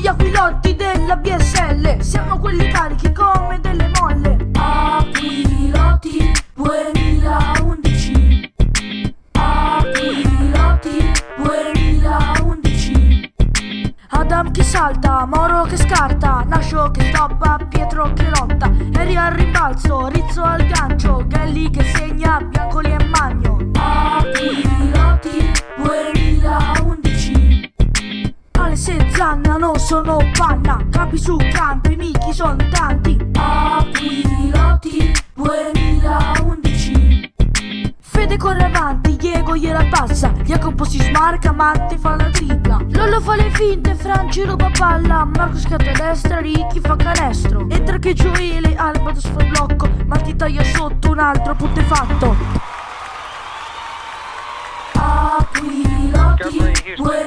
pilotti della BSL Siamo quelli carichi come delle molle. Aquiloti 2011 Aquiloti 2011 Adam che salta, Moro che scarta Nascio che stoppa, Pietro che lotta. Eri al rimbalzo, Rizzo al gancio Zanna non sono panna. Campi su campi, michi sono tanti. Aquiloti 2011 Fede corre avanti, Diego gliela passa Jacopo si smarca, Matti fa la tripla. Lollo fa le finte, Franci ruba palla. Marco scatta a destra, Ricky fa canestro. Entra che Gioele, Alba da fa blocco. Matti taglia sotto, un altro punto è fatto. Press, 2011